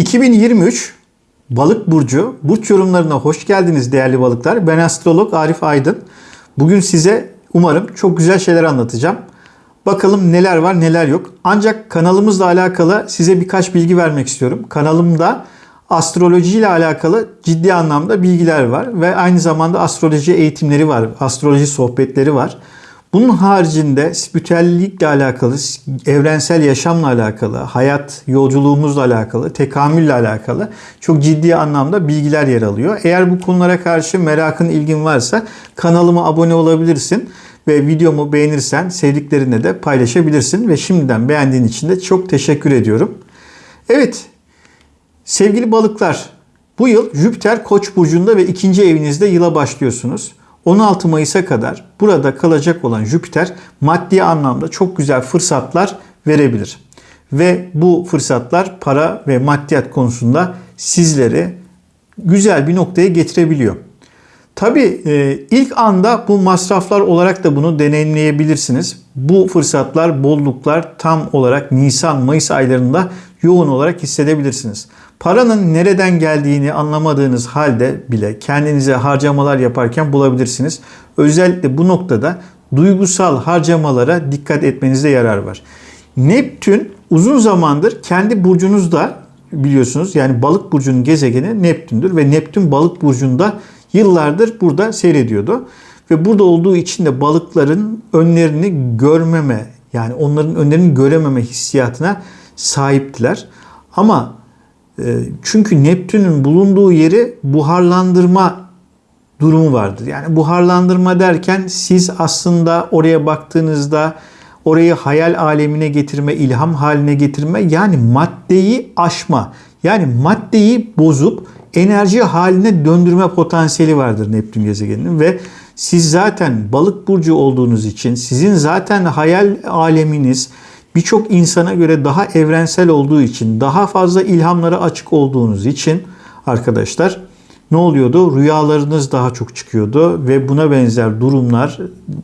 2023 Balık Burcu burç yorumlarına hoş geldiniz değerli balıklar. Ben astrolog Arif Aydın. Bugün size umarım çok güzel şeyler anlatacağım. Bakalım neler var neler yok. Ancak kanalımızla alakalı size birkaç bilgi vermek istiyorum. Kanalımda astroloji ile alakalı ciddi anlamda bilgiler var ve aynı zamanda astroloji eğitimleri var, astroloji sohbetleri var. Bunun haricinde spiritüellikle alakalı, evrensel yaşamla alakalı, hayat yolculuğumuzla alakalı, tekamülle alakalı çok ciddi anlamda bilgiler yer alıyor. Eğer bu konulara karşı merakın, ilgin varsa kanalıma abone olabilirsin ve videomu beğenirsen sevdiklerinle de paylaşabilirsin ve şimdiden beğendiğin için de çok teşekkür ediyorum. Evet, sevgili balıklar, bu yıl Jüpiter Koç burcunda ve ikinci evinizde yıla başlıyorsunuz. 16 Mayıs'a kadar burada kalacak olan Jüpiter maddi anlamda çok güzel fırsatlar verebilir. Ve bu fırsatlar para ve maddiyat konusunda sizleri güzel bir noktaya getirebiliyor. Tabi e, ilk anda bu masraflar olarak da bunu deneyimleyebilirsiniz. Bu fırsatlar, bolluklar tam olarak Nisan-Mayıs aylarında yoğun olarak hissedebilirsiniz. Paranın nereden geldiğini anlamadığınız halde bile kendinize harcamalar yaparken bulabilirsiniz. Özellikle bu noktada duygusal harcamalara dikkat etmenizde yarar var. Neptün uzun zamandır kendi burcunuzda biliyorsunuz yani balık burcunun gezegeni Neptün'dür ve Neptün balık burcunda yıllardır burada seyrediyordu. Ve burada olduğu için de balıkların önlerini görmeme yani onların önlerini görememe hissiyatına sahiptiler. Ama çünkü Neptün'ün bulunduğu yeri buharlandırma durumu vardır. Yani buharlandırma derken siz aslında oraya baktığınızda orayı hayal alemine getirme, ilham haline getirme yani maddeyi aşma. Yani maddeyi bozup enerji haline döndürme potansiyeli vardır Neptün gezegeninin ve siz zaten balık burcu olduğunuz için sizin zaten hayal aleminiz birçok insana göre daha evrensel olduğu için, daha fazla ilhamlara açık olduğunuz için arkadaşlar ne oluyordu? Rüyalarınız daha çok çıkıyordu ve buna benzer durumlar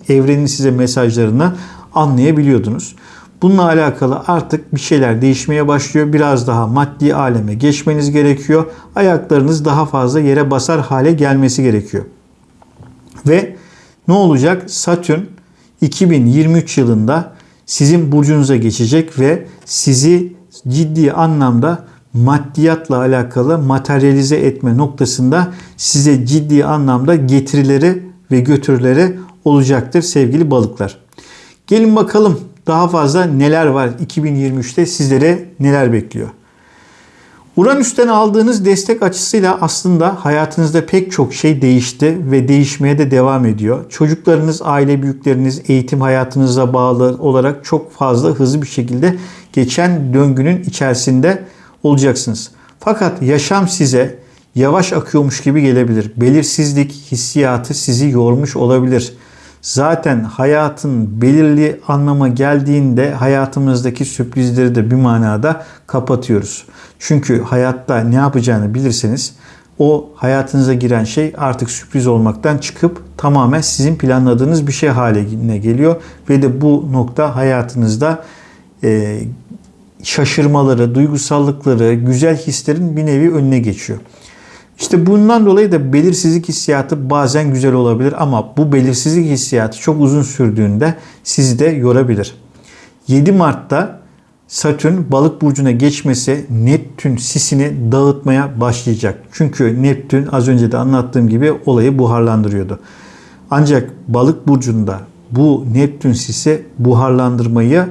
evrenin size mesajlarını anlayabiliyordunuz. Bununla alakalı artık bir şeyler değişmeye başlıyor. Biraz daha maddi aleme geçmeniz gerekiyor. Ayaklarınız daha fazla yere basar hale gelmesi gerekiyor. Ve ne olacak? Satürn 2023 yılında sizin burcunuza geçecek ve sizi ciddi anlamda maddiyatla alakalı materyalize etme noktasında size ciddi anlamda getirileri ve götürüleri olacaktır sevgili balıklar. Gelin bakalım daha fazla neler var 2023'te sizlere neler bekliyor. Uranüs'ten aldığınız destek açısıyla aslında hayatınızda pek çok şey değişti ve değişmeye de devam ediyor. Çocuklarınız, aile büyükleriniz, eğitim hayatınıza bağlı olarak çok fazla hızlı bir şekilde geçen döngünün içerisinde olacaksınız. Fakat yaşam size yavaş akıyormuş gibi gelebilir. Belirsizlik hissiyatı sizi yormuş olabilir. Zaten hayatın belirli anlama geldiğinde hayatımızdaki sürprizleri de bir manada kapatıyoruz. Çünkü hayatta ne yapacağını bilirseniz o hayatınıza giren şey artık sürpriz olmaktan çıkıp tamamen sizin planladığınız bir şey haline geliyor. Ve de bu nokta hayatınızda e, şaşırmaları, duygusallıkları, güzel hislerin bir nevi önüne geçiyor. İşte bundan dolayı da belirsizlik hissiyatı bazen güzel olabilir ama bu belirsizlik hissiyatı çok uzun sürdüğünde sizi de yorabilir. 7 Mart'ta Satürn balık burcuna geçmesi Neptün sisini dağıtmaya başlayacak. Çünkü Neptün az önce de anlattığım gibi olayı buharlandırıyordu. Ancak balık burcunda bu Neptün sisi buharlandırmayı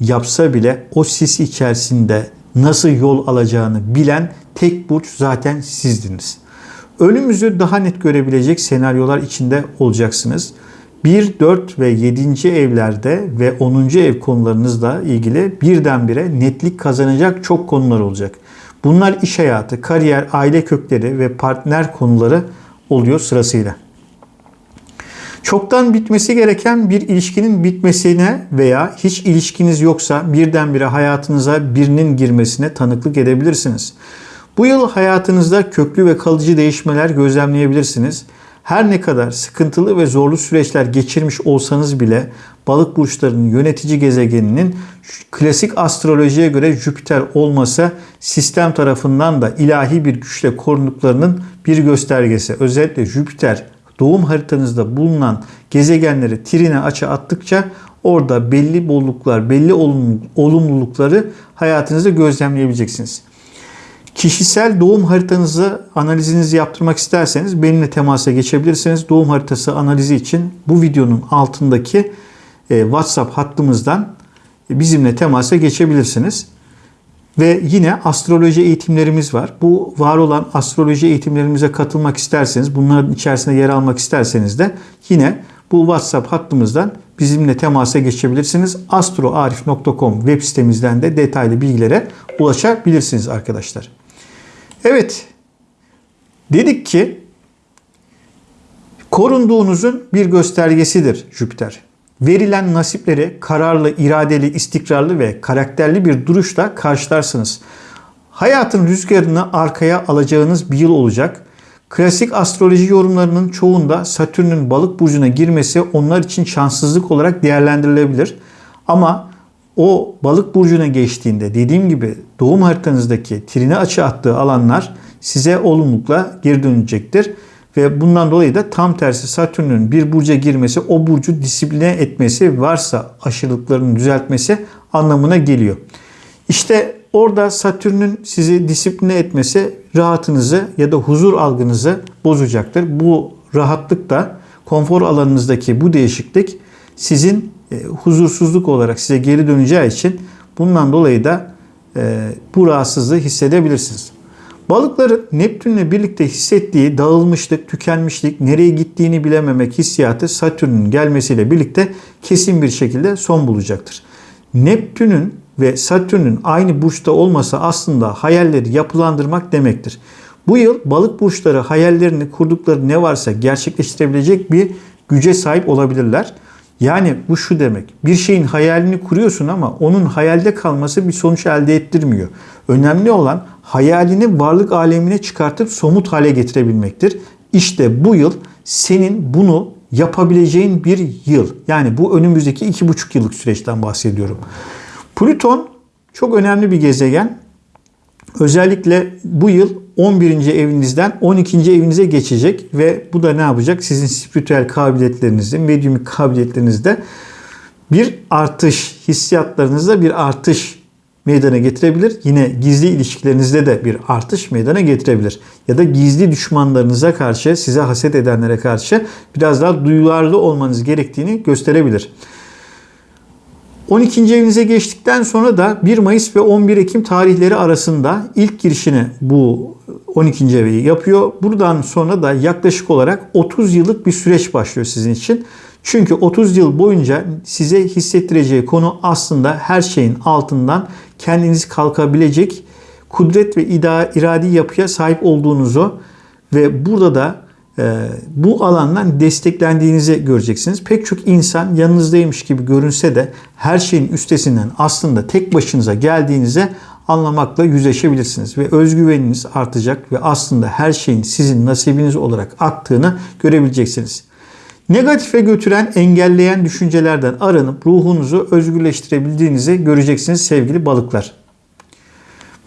yapsa bile o sis içerisinde nasıl yol alacağını bilen tek burç zaten sizdiniz. Ölümümüzü daha net görebilecek senaryolar içinde olacaksınız. 1, 4 ve 7. evlerde ve 10. ev konularınızla ilgili birdenbire netlik kazanacak çok konular olacak. Bunlar iş hayatı, kariyer, aile kökleri ve partner konuları oluyor sırasıyla. Çoktan bitmesi gereken bir ilişkinin bitmesine veya hiç ilişkiniz yoksa birdenbire hayatınıza birinin girmesine tanıklık edebilirsiniz. Bu yıl hayatınızda köklü ve kalıcı değişmeler gözlemleyebilirsiniz. Her ne kadar sıkıntılı ve zorlu süreçler geçirmiş olsanız bile balık burçlarının yönetici gezegeninin klasik astrolojiye göre Jüpiter olması sistem tarafından da ilahi bir güçle korunduklarının bir göstergesi. Özellikle Jüpiter doğum haritanızda bulunan gezegenleri trine açı attıkça orada belli bolluklar, belli olumlulukları hayatınızda gözlemleyebileceksiniz. Kişisel doğum haritanızı analizinizi yaptırmak isterseniz benimle temasa geçebilirsiniz. Doğum haritası analizi için bu videonun altındaki e, WhatsApp hattımızdan bizimle temasa geçebilirsiniz. Ve yine astroloji eğitimlerimiz var. Bu var olan astroloji eğitimlerimize katılmak isterseniz, bunların içerisinde yer almak isterseniz de yine bu WhatsApp hattımızdan bizimle temasa geçebilirsiniz. astroarif.com web sitemizden de detaylı bilgilere ulaşabilirsiniz arkadaşlar. Evet, dedik ki korunduğunuzun bir göstergesidir Jüpiter. Verilen nasipleri kararlı, iradeli, istikrarlı ve karakterli bir duruşla karşılarsınız. Hayatın rüzgarını arkaya alacağınız bir yıl olacak. Klasik astroloji yorumlarının çoğunda Satürn'ün balık burcuna girmesi onlar için şanssızlık olarak değerlendirilebilir. Ama o balık burcuna geçtiğinde dediğim gibi doğum haritanızdaki trine açı attığı alanlar size olumlulukla geri dönecektir. Ve bundan dolayı da tam tersi Satürn'ün bir burca girmesi o burcu disipline etmesi varsa aşırılıklarını düzeltmesi anlamına geliyor. İşte orada Satürn'ün sizi disipline etmesi rahatınızı ya da huzur algınızı bozacaktır. Bu rahatlık da konfor alanınızdaki bu değişiklik sizin e, huzursuzluk olarak size geri döneceği için bundan dolayı da e, bu rahatsızlığı hissedebilirsiniz. Balıkların Neptünle birlikte hissettiği dağılmışlık, tükenmişlik, nereye gittiğini bilememek hissiyatı Satürn'ün gelmesiyle birlikte kesin bir şekilde son bulacaktır. Neptün'ün ve Satürn'ün aynı burçta olması aslında hayalleri yapılandırmak demektir. Bu yıl balık burçları hayallerini kurdukları ne varsa gerçekleştirebilecek bir güce sahip olabilirler. Yani bu şu demek. Bir şeyin hayalini kuruyorsun ama onun hayalde kalması bir sonuç elde ettirmiyor. Önemli olan hayalini varlık alemine çıkartıp somut hale getirebilmektir. İşte bu yıl senin bunu yapabileceğin bir yıl. Yani bu önümüzdeki iki buçuk yıllık süreçten bahsediyorum. Plüton çok önemli bir gezegen. Özellikle bu yıl 11. evinizden 12. evinize geçecek ve bu da ne yapacak? Sizin spiritüel kabiliyetlerinizde, medyumik kabiliyetlerinizde bir artış, hissiyatlarınızda bir artış meydana getirebilir. Yine gizli ilişkilerinizde de bir artış meydana getirebilir. Ya da gizli düşmanlarınıza karşı, size haset edenlere karşı biraz daha duyularlı olmanız gerektiğini gösterebilir. 12. evinize geçtikten sonra da 1 Mayıs ve 11 Ekim tarihleri arasında ilk girişini bu 12. evi yapıyor. Buradan sonra da yaklaşık olarak 30 yıllık bir süreç başlıyor sizin için. Çünkü 30 yıl boyunca size hissettireceği konu aslında her şeyin altından kendiniz kalkabilecek kudret ve iradi yapıya sahip olduğunuzu ve burada da e, bu alandan desteklendiğinizi göreceksiniz. Pek çok insan yanınızdaymış gibi görünse de her şeyin üstesinden aslında tek başınıza geldiğinize anlamakla yüzleşebilirsiniz ve özgüveniniz artacak ve aslında her şeyin sizin nasibiniz olarak aktığını görebileceksiniz. Negatife götüren, engelleyen düşüncelerden aranıp ruhunuzu özgürleştirebildiğinizi göreceksiniz sevgili balıklar.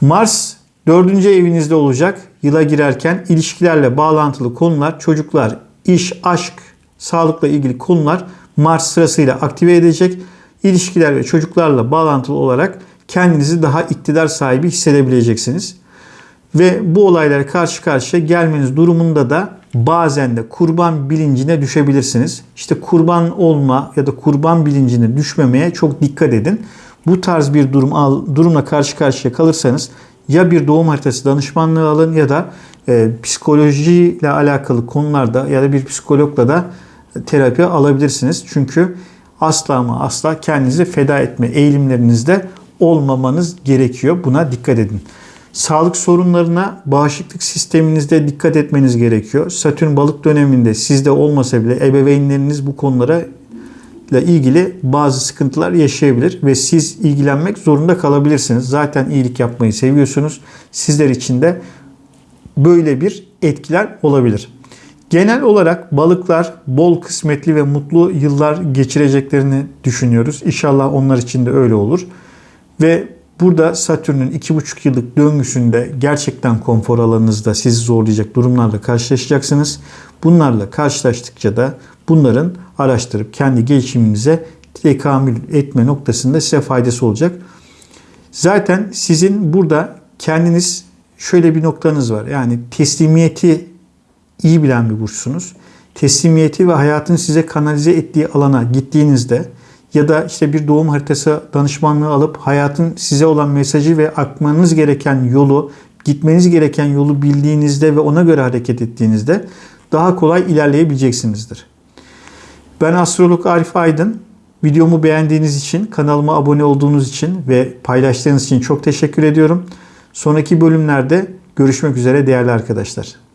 Mars dördüncü evinizde olacak. Yıla girerken ilişkilerle bağlantılı konular, çocuklar, iş, aşk, sağlıkla ilgili konular Mars sırasıyla aktive edecek. İlişkiler ve çocuklarla bağlantılı olarak kendinizi daha iktidar sahibi hissedebileceksiniz. Ve bu olaylara karşı karşıya gelmeniz durumunda da bazen de kurban bilincine düşebilirsiniz. İşte kurban olma ya da kurban bilincine düşmemeye çok dikkat edin. Bu tarz bir durum durumla karşı karşıya kalırsanız ya bir doğum haritası danışmanlığı alın ya da e, psikolojiyle alakalı konularda ya da bir psikologla da terapi alabilirsiniz. Çünkü asla ama asla kendinizi feda etme eğilimlerinizde olmamanız gerekiyor. Buna dikkat edin. Sağlık sorunlarına bağışıklık sisteminizde dikkat etmeniz gerekiyor. Satürn balık döneminde sizde olmasa bile ebeveynleriniz bu konulara ile ilgili bazı sıkıntılar yaşayabilir ve siz ilgilenmek zorunda kalabilirsiniz. Zaten iyilik yapmayı seviyorsunuz. Sizler için de böyle bir etkiler olabilir. Genel olarak balıklar bol kısmetli ve mutlu yıllar geçireceklerini düşünüyoruz. İnşallah onlar için de öyle olur. Ve burada Satürn'ün 2,5 yıllık döngüsünde gerçekten konfor alanınızda sizi zorlayacak durumlarla karşılaşacaksınız. Bunlarla karşılaştıkça da bunların araştırıp kendi gelişiminize tekamül etme noktasında size faydası olacak. Zaten sizin burada kendiniz şöyle bir noktanız var. Yani teslimiyeti iyi bilen bir burçsunuz. Teslimiyeti ve hayatın size kanalize ettiği alana gittiğinizde ya da işte bir doğum haritası danışmanlığı alıp hayatın size olan mesajı ve akmanız gereken yolu, gitmeniz gereken yolu bildiğinizde ve ona göre hareket ettiğinizde daha kolay ilerleyebileceksinizdir. Ben astrolog Arif Aydın. Videomu beğendiğiniz için, kanalıma abone olduğunuz için ve paylaştığınız için çok teşekkür ediyorum. Sonraki bölümlerde görüşmek üzere değerli arkadaşlar.